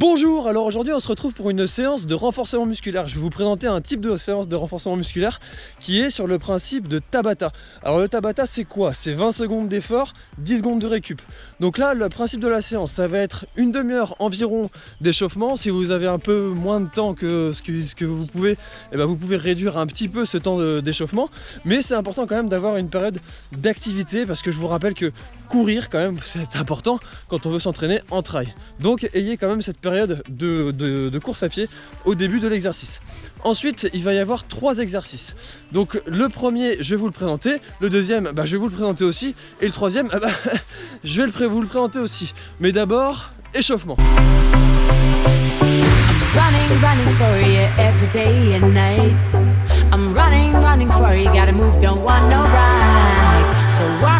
Bonjour, alors aujourd'hui on se retrouve pour une séance de renforcement musculaire. Je vais vous présenter un type de séance de renforcement musculaire qui est sur le principe de Tabata. Alors le Tabata c'est quoi? C'est 20 secondes d'effort, 10 secondes de récup. Donc là le principe de la séance ça va être une demi-heure environ d'échauffement. Si vous avez un peu moins de temps que ce que, vous pouvez, eh ben vous pouvez réduire un petit peu ce temps d'échauffement. Mais c'est important quand même d'avoir une période d'activité parce que je vous rappelle que courir quand même c'est important quand on veut s'entraîner en trail. Donc ayez quand même cette période de, course à pied au début de l'exercice. Ensuite, il va y avoir trois exercices. Donc le premier, je vais vous le présenter. Le deuxième, bah, je vais vous le présenter aussi. Et le troisième, ah bah, je vais le vous le présenter aussi. Mais d'abord, échauffement. So warm me up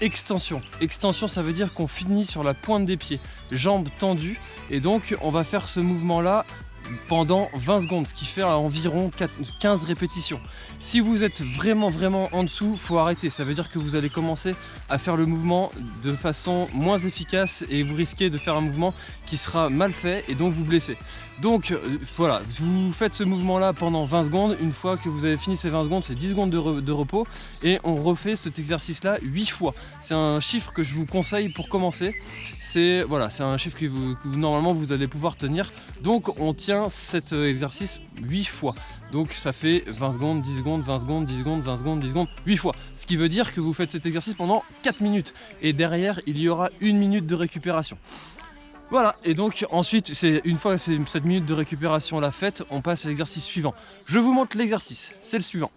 extension. Extension, ça veut dire qu'on finit sur la pointe des pieds, jambes tendues. Et donc, on va faire ce mouvement-là pendant 20 secondes, ce qui fait environ 15 répétitions. Si vous êtes vraiment vraiment en dessous, faut arrêter. Ça veut dire que vous allez commencer à faire le mouvement de façon moins efficace et vous risquez de faire un mouvement qui sera mal fait et donc vous blesser. Donc euh, voilà, vous faites ce mouvement là pendant 20 secondes. Une fois que vous avez fini ces 20 secondes, c'est 10 secondes de, repos et on refait cet exercice là 8 fois. C'est un chiffre que je vous conseille pour commencer. C'est voilà, c'est un chiffre que, que normalement vous allez pouvoir tenir. Donc on tient cet euh, exercice 8 fois. Donc ça fait 20 secondes, 10 secondes, 20 secondes, 10 secondes, 20 secondes, 10 secondes, 8 fois. Ce qui veut dire que vous faites cet exercice pendant 4 minutes. Et derrière, il y aura une minute de récupération. Voilà, et donc ensuite, c'est une fois cette minute de récupération la faite, on passe à l'exercice suivant. Je vous montre l'exercice, c'est le suivant.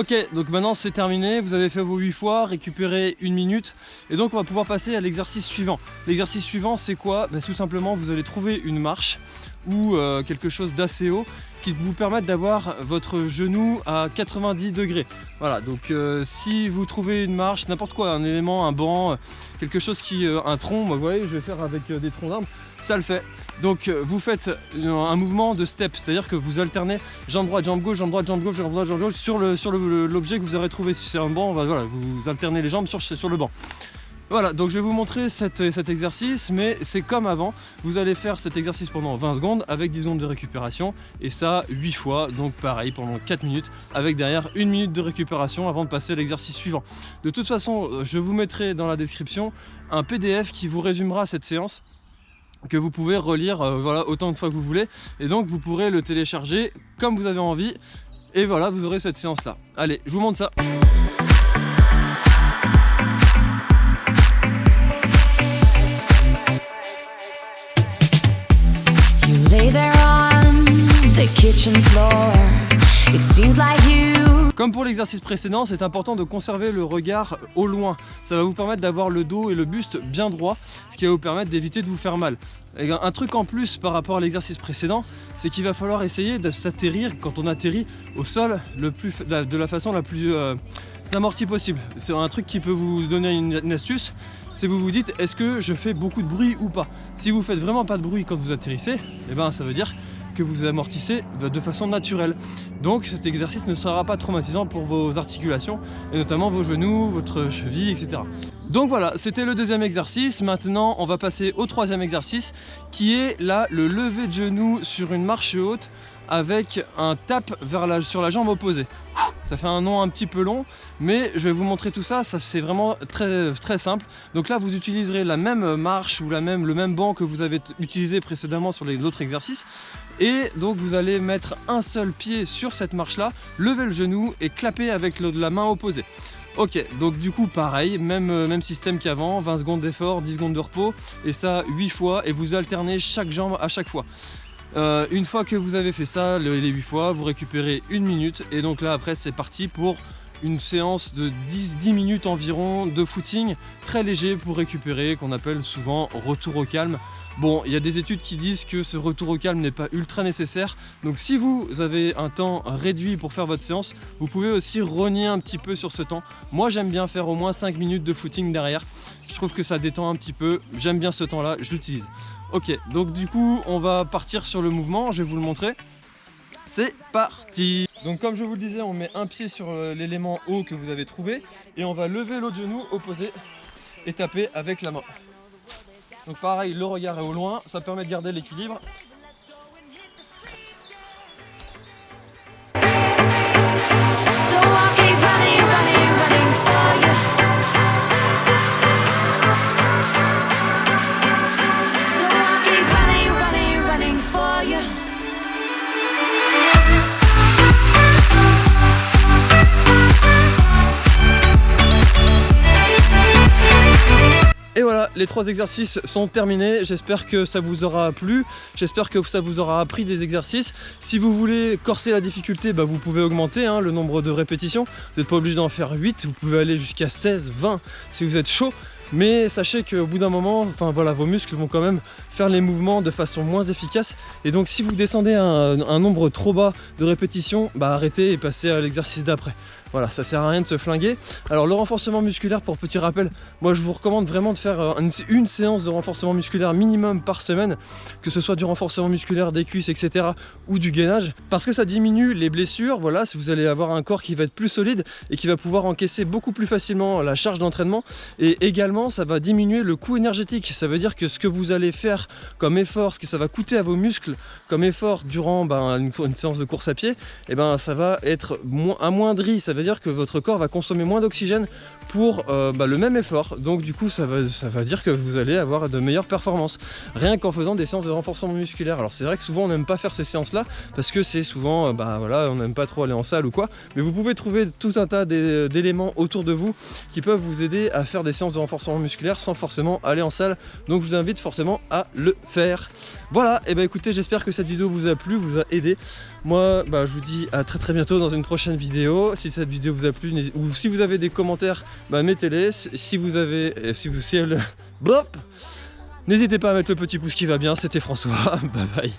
Ok, donc maintenant c'est terminé, vous avez fait vos 8 fois, récupéré une minute, et donc on va pouvoir passer à l'exercice suivant. L'exercice suivant c'est quoi? Bah, Tout simplement vous allez trouver une marche ou euh, quelque chose d'assez haut qui vous permette d'avoir votre genou à 90 degrés. Voilà, donc euh, si vous trouvez une marche, n'importe quoi, un élément, un banc, quelque chose qui, euh, un tronc, vous voyez, je vais faire avec des troncs d'arbres, ça le fait. Donc euh, vous faites un mouvement de step, c'est-à-dire que vous alternez jambe droite, jambe gauche, jambe droite, jambe gauche, jambe droite, jambe gauche sur l'objet que vous aurez trouvé. Si c'est un banc, voilà, vous alternez les jambes sur le banc. Voilà, donc je vais vous montrer cet exercice, mais c'est comme avant. Vous allez faire cet exercice pendant 20 secondes avec 10 secondes de récupération, et ça 8 fois, donc pareil pendant 4 minutes, avec derrière une minute de récupération avant de passer à l'exercice suivant. De toute façon, je vous mettrai dans la description un PDF qui vous résumera cette séance que vous pouvez relire euh, voilà, autant de fois que vous voulez et donc vous pourrez le télécharger comme vous avez envie et voilà vous aurez cette séance là allez je vous montre ça Comme pour l'exercice précédent, c'est important de conserver le regard au loin. Ça va vous permettre d'avoir le dos et le buste bien droit, ce qui va vous permettre d'éviter de vous faire mal. un truc en plus par rapport à l'exercice précédent, c'est qu'il va falloir essayer de s'atterrir quand on atterrit au sol de la façon la plus euh, amortie possible. C'est un truc qui peut vous donner une, astuce, c'est vous vous dites est-ce que je fais beaucoup de bruit ou pas? Si vous faites vraiment pas de bruit quand vous atterrissez, eh ben ça veut dire que vous amortissez de façon naturelle. Donc cet exercice ne sera pas traumatisant pour vos articulations et notamment vos genoux, votre cheville, etc. Donc voilà, c'était le deuxième exercice. Maintenant, on va passer au troisième exercice qui est là le lever de genou sur une marche haute avec un tap sur la jambe opposée. Ça fait un nom un petit peu long, mais je vais vous montrer tout ça, ça c'est vraiment très, très simple. Donc là, vous utiliserez la même marche ou la même, le même banc que vous avez utilisé précédemment sur l'autre exercice. Et donc vous allez mettre un seul pied sur cette marche-là, lever le genou et clapper avec la main opposée. Ok, donc du coup pareil, même, euh, même système qu'avant, 20 secondes d'effort, 10 secondes de repos, et ça 8 fois, et vous alternez chaque jambe à chaque fois. Euh, une fois que vous avez fait ça, les 8 fois, vous récupérez une minute et donc là après c'est parti pour une séance de 10, minutes environ de footing très léger pour récupérer, qu'on appelle souvent retour au calme. Bon, il y a des études qui disent que ce retour au calme n'est pas ultra nécessaire. Donc si vous avez un temps réduit pour faire votre séance, vous pouvez aussi renier un petit peu sur ce temps. Moi, j'aime bien faire au moins 5 minutes de footing derrière. Je trouve que ça détend un petit peu. J'aime bien ce temps-là, je l'utilise. Ok, donc du coup, on va partir sur le mouvement. Je vais vous le montrer. C'est parti Donc comme je vous le disais, on met un pied sur euh, l'élément haut que vous avez trouvé et on va lever l'autre genou opposé et taper avec la main. Donc pareil, le regard est au loin, ça permet de garder l'équilibre. Les trois exercices sont terminés. J'espère que ça vous aura plu. J'espère que ça vous aura appris des exercices. Si vous voulez corser la difficulté, bah, vous pouvez augmenter hein, le nombre de répétitions. Vous n'êtes pas obligé d'en faire 8. Vous pouvez aller jusqu'à 16, 20 si vous êtes chaud. Mais sachez qu'au bout d'un moment, enfin voilà, vos muscles vont quand même faire les mouvements de façon moins efficace. Et donc si vous descendez à un, un nombre trop bas de répétitions, bah arrêtez et passez à l'exercice d'après. Voilà, ça sert à rien de se flinguer. Alors le renforcement musculaire, pour petit rappel, moi je vous recommande vraiment de faire euh, une, séance de renforcement musculaire minimum par semaine, que ce soit du renforcement musculaire des cuisses, etc. ou du gainage, parce que ça diminue les blessures, voilà, vous allez avoir un corps qui va être plus solide et qui va pouvoir encaisser beaucoup plus facilement la charge d'entraînement, et également ça va diminuer le coût énergétique, ça veut dire que ce que vous allez faire comme effort, ce que ça va coûter à vos muscles comme effort durant ben, une, séance de course à pied, et eh ben ça va être amoindri, dire que votre corps va consommer moins d'oxygène pour euh, bah, le même effort. Donc du coup, ça va, ça va dire que vous allez avoir de meilleures performances. Rien qu'en faisant des séances de renforcement musculaire. Alors c'est vrai que souvent on n'aime pas faire ces séances-là parce que c'est souvent, euh, bah voilà, on n'aime pas trop aller en salle ou quoi. Mais vous pouvez trouver tout un tas d'éléments autour de vous qui peuvent vous aider à faire des séances de renforcement musculaire sans forcément aller en salle. Donc je vous invite forcément à le faire. Voilà, et bah écoutez, j'espère que cette vidéo vous a plu, vous a aidé. Moi, bah, je vous dis à très très bientôt dans une prochaine vidéo. Si cette vidéo vous a plu, ou si vous avez des commentaires, bah, mettez-les. Si vous avez... Euh, si vous... Si elle... Blop. N'hésitez pas à mettre le petit pouce qui va bien, c'était François, bye bye.